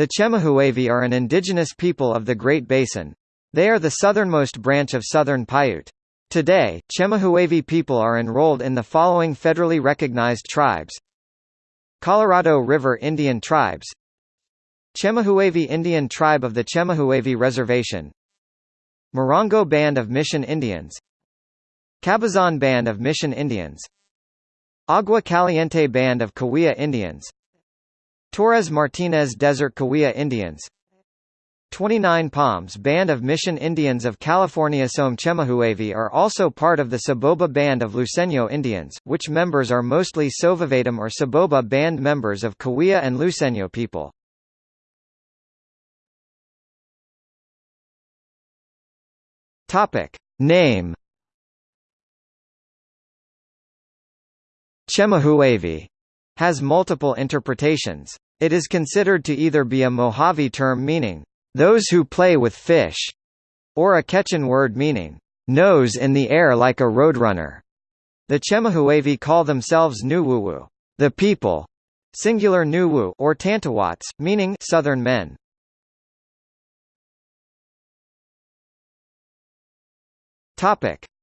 The Chemehuevi are an indigenous people of the Great Basin. They are the southernmost branch of Southern Paiute. Today, Chemehuevi people are enrolled in the following federally recognized tribes. Colorado River Indian Tribes. Chemehuevi Indian Tribe of the Chemehuevi Reservation. Morongo Band of Mission Indians. Cabazon Band of Mission Indians. Agua Caliente Band of Cahuilla Indians Torres Martinez Desert Cahuilla Indians 29 Palms Band of Mission Indians of California Some Chemehuevi are also part of the Soboba Band of Luiseño Indians, which members are mostly Sovavetum or Soboba Band members of Cahuilla and Luiseño people. Name Chemehuevi has multiple interpretations. It is considered to either be a Mojave term meaning, those who play with fish, or a Quechan word meaning, nose in the air like a roadrunner. The Chemehuevi call themselves Nuwuwu, the people, singular Nuwu or Tantawats, meaning southern men.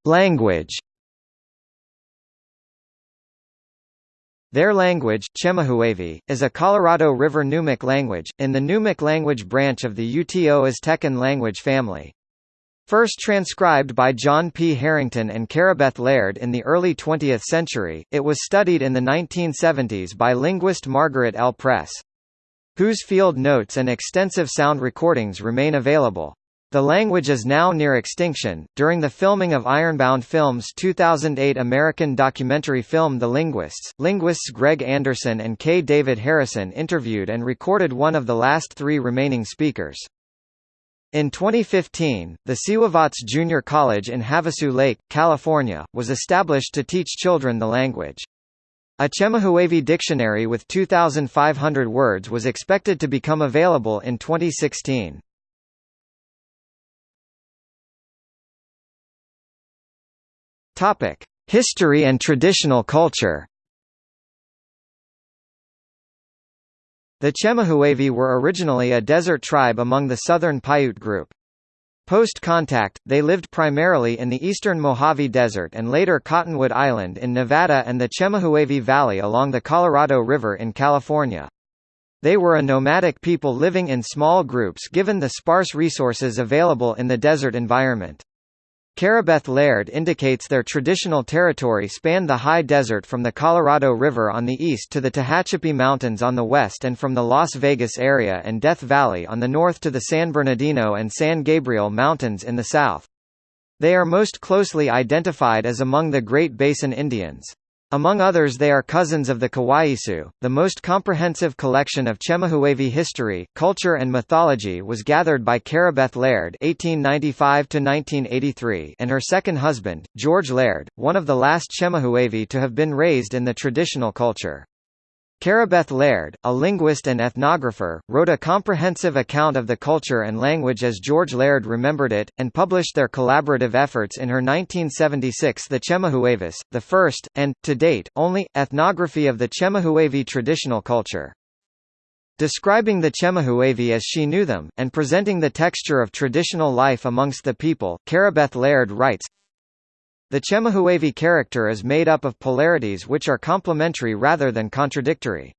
Language Their language, Chemehuevi, is a Colorado River Numic language, in the Numic language branch of the Uto Aztecan language family. First transcribed by John P. Harrington and Carobeth Laird in the early 20th century, it was studied in the 1970s by linguist Margaret L. Press. Whose field notes and extensive sound recordings remain available. The language is now near extinction. During the filming of Ironbound Films' 2008 American documentary film The Linguists, linguists Greg Anderson and K. David Harrison interviewed and recorded one of the last three remaining speakers. In 2015, the Siwavats Junior College in Havasu Lake, California, was established to teach children the language. A Chemehuevi dictionary with 2,500 words was expected to become available in 2016. Topic: History and traditional culture. The Chemehuevi were originally a desert tribe among the southern Paiute group. Post-contact, they lived primarily in the eastern Mojave Desert and later Cottonwood Island in Nevada and the Chemehuevi Valley along the Colorado River in California. They were a nomadic people living in small groups given the sparse resources available in the desert environment. Carobeth Laird indicates their traditional territory spanned the high desert from the Colorado River on the east to the Tehachapi Mountains on the west and from the Las Vegas area and Death Valley on the north to the San Bernardino and San Gabriel Mountains in the south. They are most closely identified as among the Great Basin Indians. Among others they are cousins of the Kawaiisu. The most comprehensive collection of Chemehuevi history, culture and mythology was gathered by Carobeth Laird (1895–1983) and her second husband, George Laird, one of the last Chemehuevi to have been raised in the traditional culture. Carobeth Laird, a linguist and ethnographer, wrote a comprehensive account of the culture and language as George Laird remembered it, and published their collaborative efforts in her 1976 The Chemehuevis, the first, and, to date, only, ethnography of the Chemehuevi traditional culture. Describing the Chemehuevi as she knew them, and presenting the texture of traditional life amongst the people, Carobeth Laird writes, the Chemehuevi character is made up of polarities which are complementary rather than contradictory.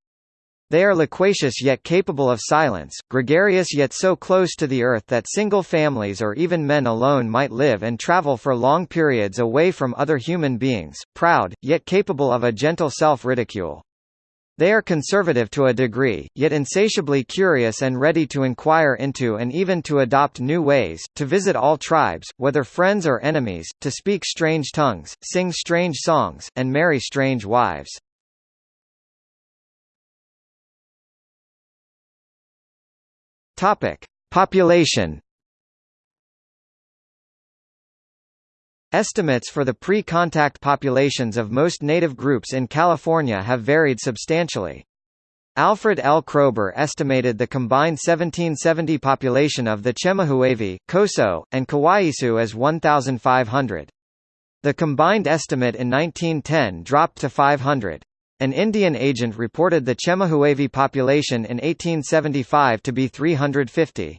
They are loquacious yet capable of silence, gregarious yet so close to the earth that single families or even men alone might live and travel for long periods away from other human beings, proud, yet capable of a gentle self-ridicule. They are conservative to a degree, yet insatiably curious and ready to inquire into and even to adopt new ways, to visit all tribes, whether friends or enemies, to speak strange tongues, sing strange songs, and marry strange wives. Population Estimates for the pre-contact populations of most native groups in California have varied substantially. Alfred L. Kroeber estimated the combined 1770 population of the Chemehuevi, Coso, and Kawaiisu as 1,500. The combined estimate in 1910 dropped to 500. An Indian agent reported the Chemehuevi population in 1875 to be 350.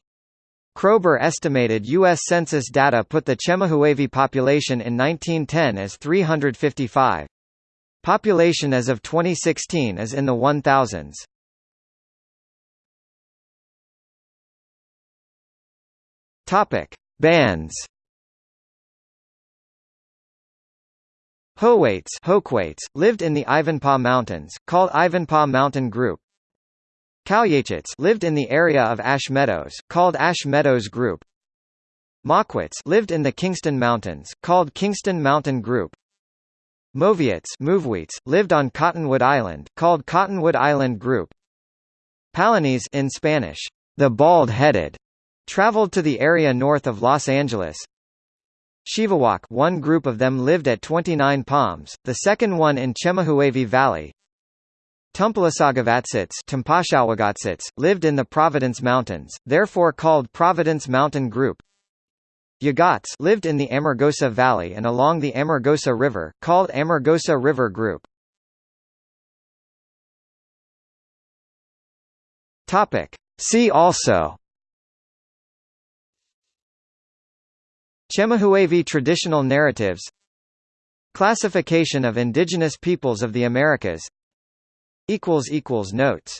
Kroeber estimated U.S. Census data put the Chemehuevi population in 1910 as 355. Population as of 2016 is in the 1000s. Topic: Bands. Howaits Hoquates, lived in the Ivanpah Mountains, called Ivanpah Mountain Group. Calyachits lived in the area of Ash Meadows, called Ash Meadows Group. Moquits lived in the Kingston Mountains, called Kingston Mountain Group. Moviets lived on Cottonwood Island, called Cottonwood Island Group. Palanese in Spanish, the bald-headed, Traveled to the area north of Los Angeles. Shivawak one group of them lived at 29 Palms, the second one in Chemehuevi Valley. Tumpalasagavatsis lived in the Providence Mountains, therefore called Providence Mountain Group. Yagats lived in the Amargosa Valley and along the Amargosa River, called Amargosa River Group. See also Chemehuevi traditional narratives Classification of indigenous peoples of the Americas Notes